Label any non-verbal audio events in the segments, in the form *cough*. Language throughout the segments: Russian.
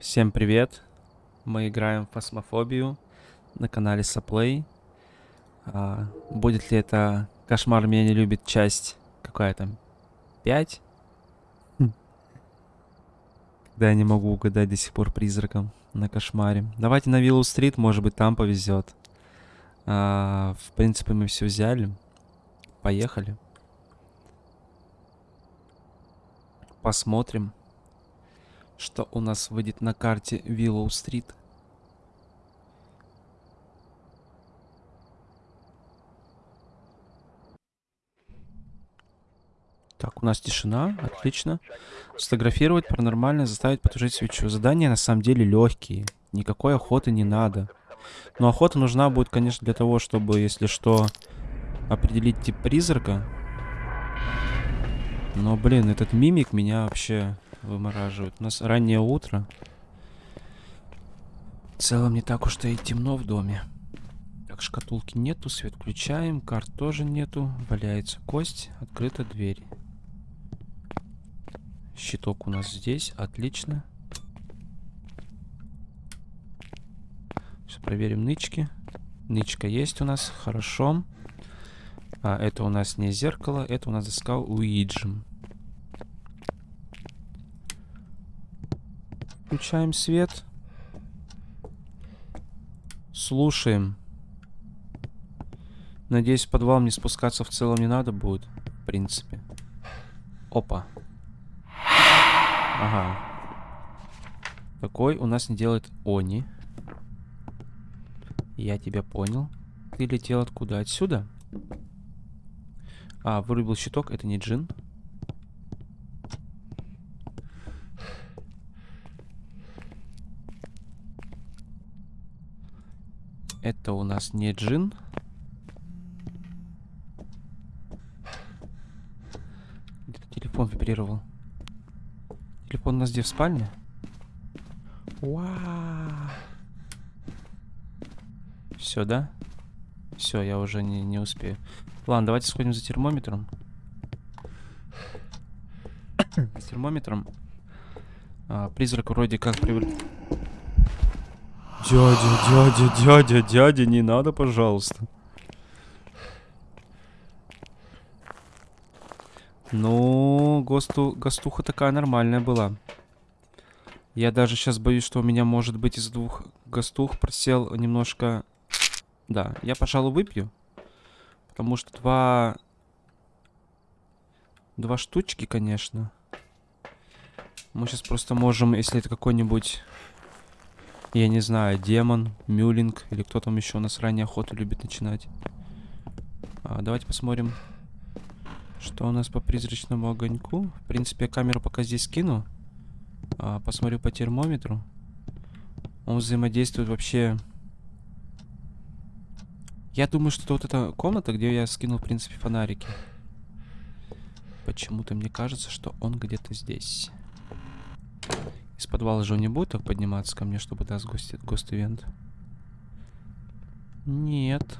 Всем привет! Мы играем в фасмофобию на канале Соплей. А, будет ли это Кошмар меня не любит часть какая там? 5? Хм. Да, я не могу угадать до сих пор призраком на кошмаре. Давайте на Виллоу Стрит, может быть там повезет. А, в принципе мы все взяли. Поехали. Посмотрим что у нас выйдет на карте Виллоу-стрит. Так, у нас тишина, отлично. Сфотографировать паранормально, заставить потушить свечу. Задания на самом деле легкие. Никакой охоты не надо. Но охота нужна будет, конечно, для того, чтобы, если что, определить тип призрака. Но, блин, этот мимик меня вообще вымораживают. У нас раннее утро. В целом не так уж и темно в доме. Так, шкатулки нету, свет включаем, карт тоже нету. Валяется кость, открыта дверь. Щиток у нас здесь, отлично. Сейчас проверим нычки. Нычка есть у нас, хорошо. А, это у нас не зеркало, это у нас доска Уиджим. Включаем свет. Слушаем. Надеюсь, в подвал мне спускаться в целом не надо будет. В принципе. Опа. Ага. Такой у нас не делает Они. Я тебя понял. Ты летел откуда? Отсюда? А, вырубил щиток. Это не джин. Это у нас не джин. Где-то телефон вибрировал. Телефон у нас где, в спальне? Вау. Все, да? Все, я уже не, не успею. Ладно, давайте сходим за термометром. *coughs* С термометром. А, призрак вроде как привык. Дядя, дядя, дядя, дядя, не надо, пожалуйста. Ну, ГОСТу, ГОСТуха такая нормальная была. Я даже сейчас боюсь, что у меня, может быть, из двух ГОСТух просел немножко... Да, я, пожалуй, выпью. Потому что два... Два штучки, конечно. Мы сейчас просто можем, если это какой-нибудь я не знаю, демон, мюлинг или кто там еще у нас ранее охоту любит начинать. А, давайте посмотрим, что у нас по призрачному огоньку. В принципе, я камеру пока здесь скину. А, посмотрю по термометру. Он взаимодействует вообще... Я думаю, что вот эта комната, где я скинул, в принципе, фонарики. Почему-то мне кажется, что он где-то здесь. Подвала же он не будет так подниматься ко мне, чтобы даст гост, гост-ивент? Нет.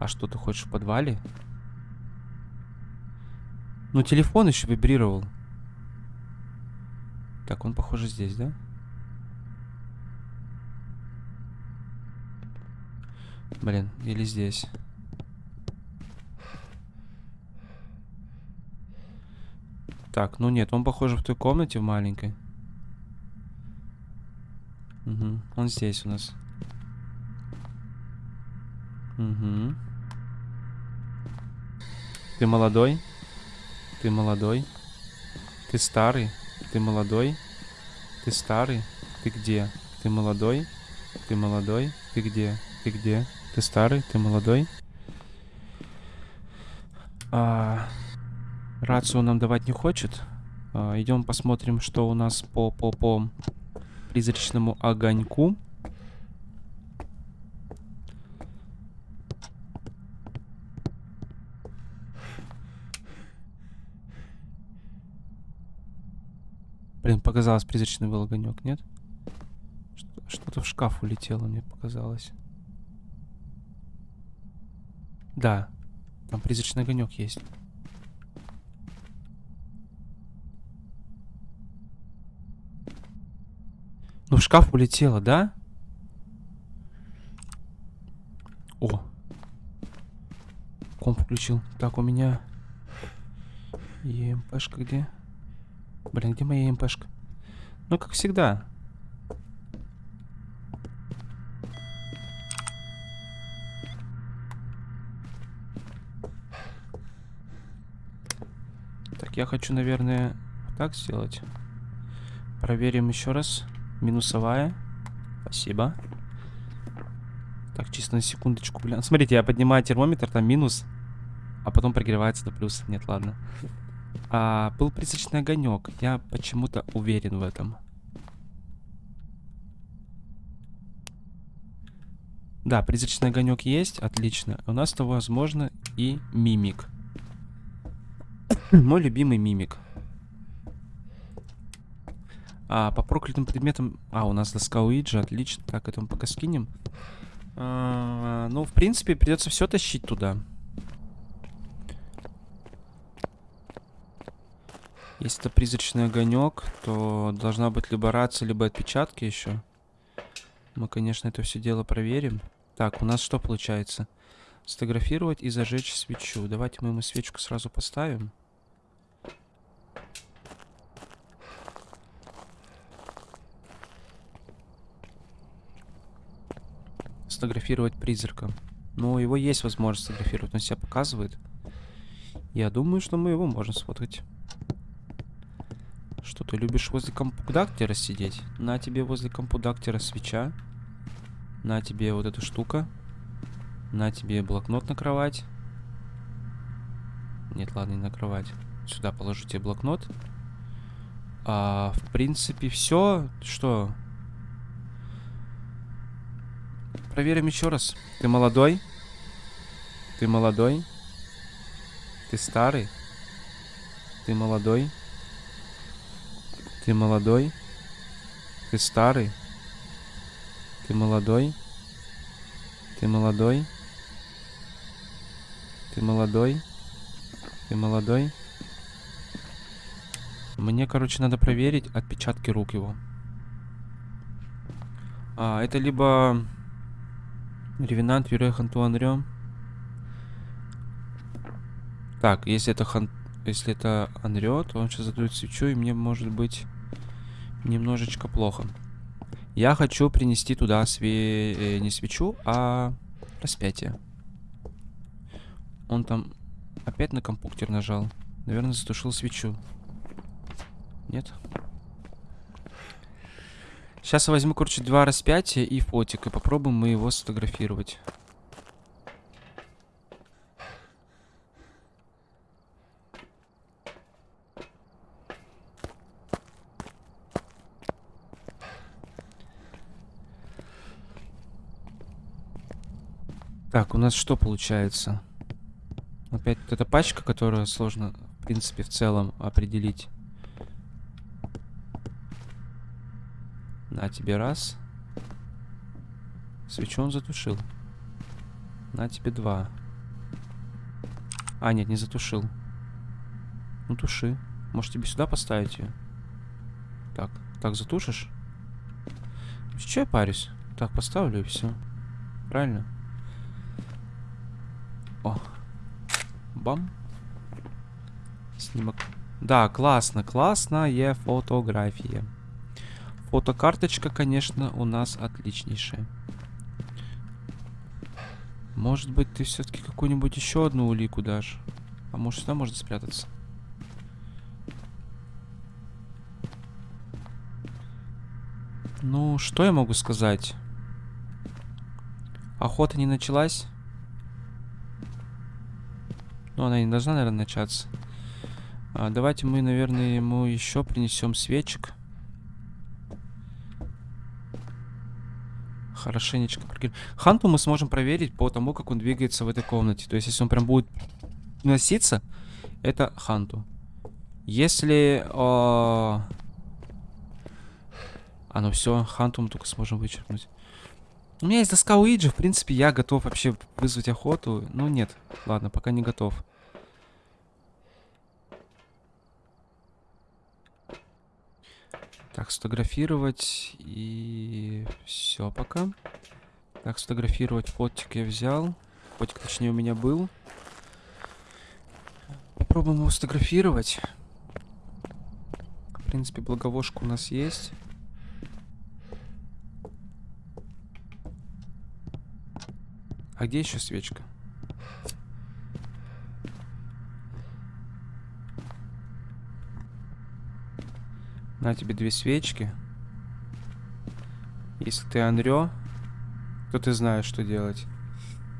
А что ты хочешь в подвале? Ну, телефон еще вибрировал. Так, он, похоже, здесь, да? Блин, или здесь. Так, ну нет, он, похоже, в той комнате в маленькой. Угу, он здесь у нас. Угу. Ты молодой? Ты молодой? Ты старый? Ты молодой? Ты старый? Ты где? Ты молодой? Ты молодой? Ты где? Ты где? Ты старый? Ты молодой? А... Рацию нам давать не хочет. А, идем посмотрим, что у нас по, по, по призрачному огоньку. Блин, показалось, призрачный был огонек, нет? Что-то в шкаф улетело, мне показалось. Да, там призрачный огонек есть. Шкаф улетела, да? О. Комп включил. Так, у меня... ЕМПшка где? Блин, где моя ЕМПшка? Ну, как всегда. Так, я хочу, наверное, так сделать. Проверим еще раз. Минусовая. Спасибо. Так, чисто на секундочку, блин. Смотрите, я поднимаю термометр, там минус, а потом прогревается до плюса. Нет, ладно. А, был призрачный огонек. Я почему-то уверен в этом. Да, призрачный огонек есть, отлично. У нас-то, возможно, и мимик. *coughs* Мой любимый мимик. А, по проклятым предметам... А, у нас доска Уиджи, отлично. Так, это мы пока скинем. А, ну, в принципе, придется все тащить туда. Если это призрачный огонек, то должна быть либо рация, либо отпечатки еще. Мы, конечно, это все дело проверим. Так, у нас что получается? Сфотографировать и зажечь свечу. Давайте мы ему свечку сразу поставим. Сфотографировать призрака. Ну, его есть возможность сфотографировать, он себя показывает. Я думаю, что мы его можем сфоткать. Что, ты любишь возле компудактера сидеть? На тебе возле компудактера свеча. На тебе вот эта штука. На тебе блокнот на кровать. Нет, ладно, не на кровать. Сюда положу тебе блокнот. А, в принципе, все. Что? Проверим еще раз. Ты молодой? Ты молодой? Ты старый? Ты молодой? Ты молодой? Ты старый? Ты молодой? Ты молодой? Ты молодой? Ты молодой? Мне, короче, надо проверить отпечатки рук его. А, это либо Ревенант Юрия Антуан Так, если это хан... Если это Анрё, то он сейчас задует свечу, и мне может быть немножечко плохо. Я хочу принести туда све... э, не свечу, а распятие. Он там опять на компьютер нажал. Наверное, затушил свечу. Нет? Сейчас возьму, короче, два распятия и фотик. И попробуем мы его сфотографировать. Так, у нас что получается? Опять вот эта пачка, которую сложно, в принципе, в целом определить. На тебе раз. Свечу он затушил. На тебе два. А, нет, не затушил. Ну, туши. Может, тебе сюда поставить ее? Так, так затушишь? Че я парюсь? Так, поставлю и все. Правильно? О. Бам. Снимок. Да, классно, классная фотография. Фотокарточка, конечно, у нас отличнейшая. Может быть, ты все-таки какую-нибудь еще одну улику дашь? А может, сюда можно спрятаться? Ну, что я могу сказать? Охота не началась? Ну, она не должна, наверное, начаться. А, давайте мы, наверное, ему еще принесем свечек. Хорошенечко прогрев... Ханту мы сможем проверить по тому, как он двигается в этой комнате. То есть, если он прям будет носиться, это Ханту. Если... О... А, ну все, Ханту мы только сможем вычеркнуть. У меня есть доска Уиджи, в принципе, я готов вообще вызвать охоту. Ну, нет. Ладно, пока не готов. Так, сфотографировать и все пока. Так, сфотографировать фотик я взял. Фотик, точнее, у меня был. Попробуем его сфотографировать. В принципе, благовошка у нас есть. А где еще свечка? На тебе две свечки. Если ты Анрё, то ты знаешь, что делать.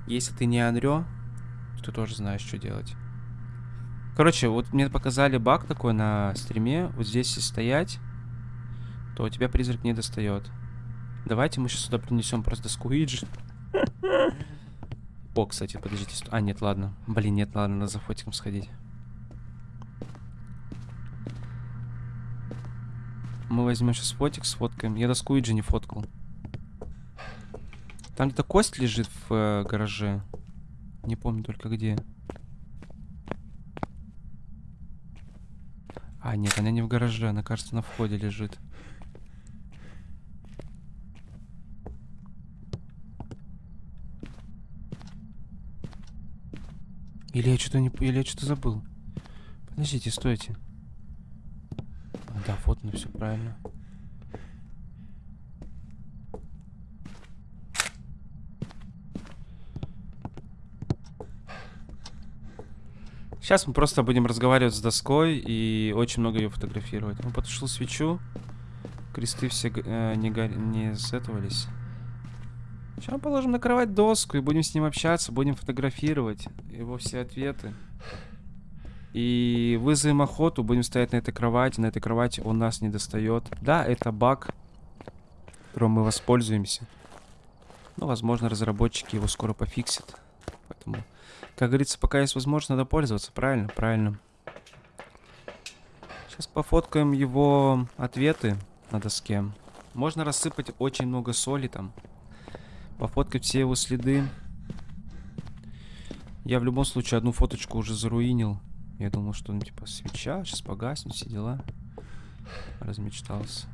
Если ты не Анрё, то ты тоже знаешь, что делать. Короче, вот мне показали баг такой на стриме. Вот здесь если стоять, то у тебя призрак не достает. Давайте мы сейчас сюда принесем просто скуиджи. *laughs* О, кстати, подождите. А, нет, ладно. Блин, нет, ладно, надо за фотиком сходить. Мы возьмем сейчас фотик, сфоткаем. Я доску Иджи не фоткал. Там где-то кость лежит в э, гараже. Не помню только где. А, нет, она не в гараже, она, кажется, на входе лежит. Или я что-то не... Или я что-то забыл. Подождите, стойте. Да, вот, ну все правильно. Сейчас мы просто будем разговаривать с доской и очень много ее фотографировать. Он потушил свечу. Кресты все э, не, гор... не сетовались. Сейчас положим на кровать доску и будем с ним общаться, будем фотографировать его все ответы. И вызовем охоту, будем стоять на этой кровати. На этой кровати он нас не достает. Да, это баг, которым мы воспользуемся. Но, возможно, разработчики его скоро пофиксят. Поэтому, как говорится, пока есть возможность, надо пользоваться. Правильно, правильно. Сейчас пофоткаем его ответы на доске. Можно рассыпать очень много соли там. Пофоткать все его следы. Я в любом случае одну фоточку уже заруинил. Я думал, что ну типа свеча, сейчас погаснет, все дела. Размечтался.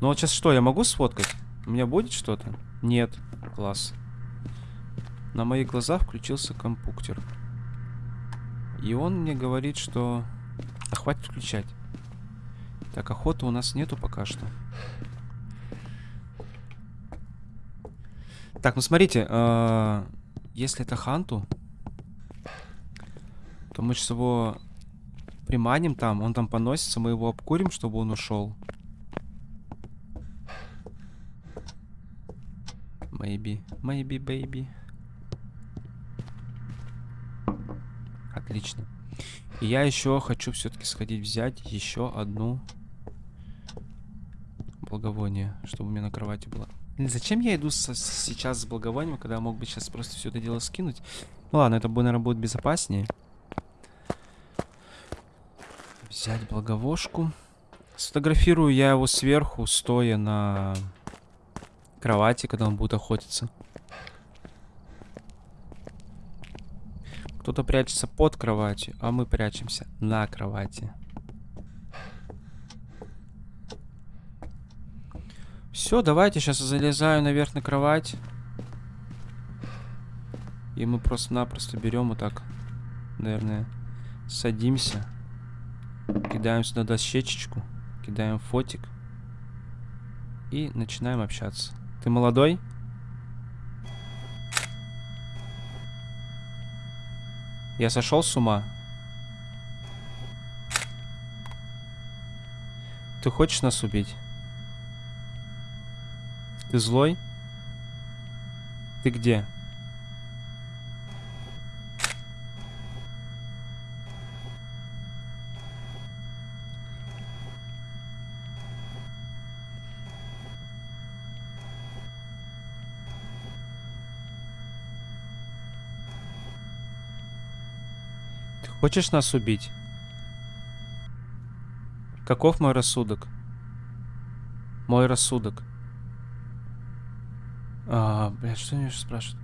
Ну вот сейчас что, я могу сфоткать? У меня будет что-то? Нет. Класс. На моих глазах включился компуктер. И он мне говорит, что... А хватит включать. Так, охоты у нас нету пока что. Так, ну смотрите, э если это ханту, то мы сейчас его приманим там, он там поносится, мы его обкурим, чтобы он ушел. Maybe, maybe, baby. Отлично. И я еще хочу все-таки сходить взять еще одну благовоние, чтобы у меня на кровати было. Зачем я иду со, сейчас с благовонием, когда мог бы сейчас просто все это дело скинуть? Ну ладно, это, наверное, будет безопаснее. Взять благовошку. Сфотографирую я его сверху, стоя на кровати, когда он будет охотиться. Кто-то прячется под кроватью, а мы прячемся на кровати. Все, давайте сейчас залезаю наверх на кровать. И мы просто-напросто берем вот так, наверное, садимся. Кидаем сюда дощечечку, кидаем фотик. И начинаем общаться. Ты молодой? Я сошел с ума? Ты хочешь нас убить? Ты злой? Ты где? Хочешь нас убить? Каков мой рассудок? Мой рассудок. А, блядь, что они спрашивают?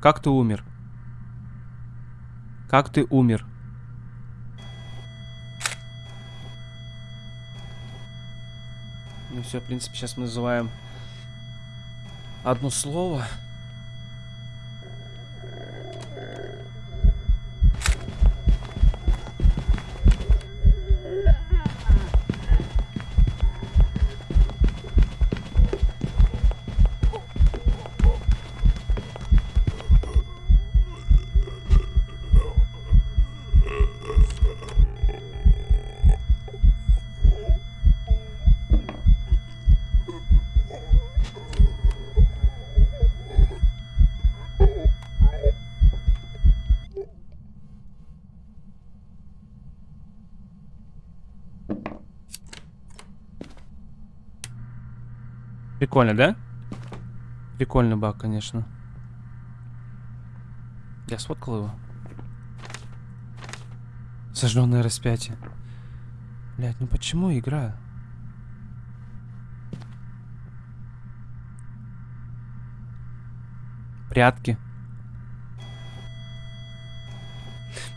Как ты умер? Как ты умер? Ну все, в принципе, сейчас мы называем одно слово. Прикольно, да? Прикольный баг, конечно. Я сфоткал его. Сожженное распятие. Блять, ну почему игра? Прятки.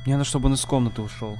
Мне надо, чтобы он из комнаты ушел.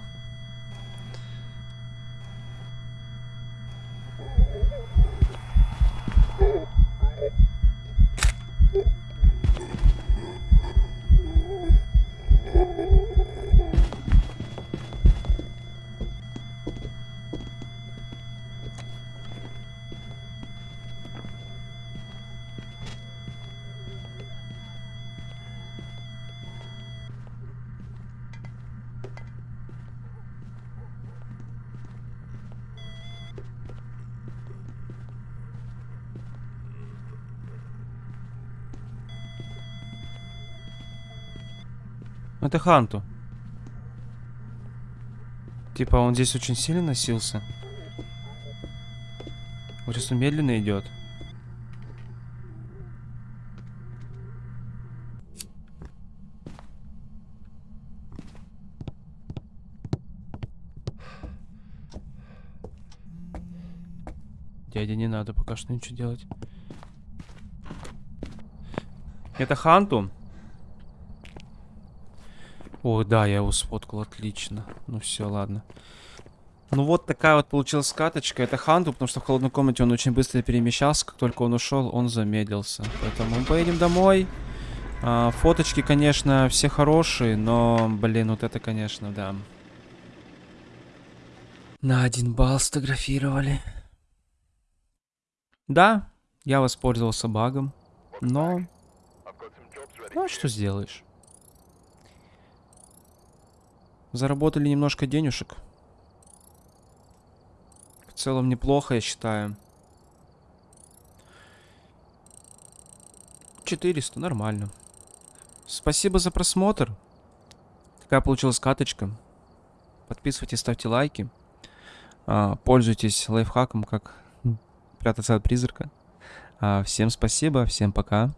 Это Ханту. Типа он здесь очень сильно носился. Вот сейчас он медленно идет. Дядя, не надо пока что ничего делать. Это Ханту. О, да, я его сфоткал, отлично. Ну все, ладно. Ну вот такая вот получилась скаточка. Это Ханту, потому что в холодной комнате он очень быстро перемещался. Как только он ушел, он замедлился. Поэтому мы поедем домой. А, фоточки, конечно, все хорошие, но, блин, вот это, конечно, да. На один балл сфотографировали. Да, я воспользовался багом, но... Ну, а что сделаешь? Заработали немножко денежек. В целом неплохо, я считаю. 400, нормально. Спасибо за просмотр. Такая получилась каточка. Подписывайтесь, ставьте лайки. А, пользуйтесь лайфхаком, как *laughs* прятаться от призрака. А, всем спасибо, всем пока.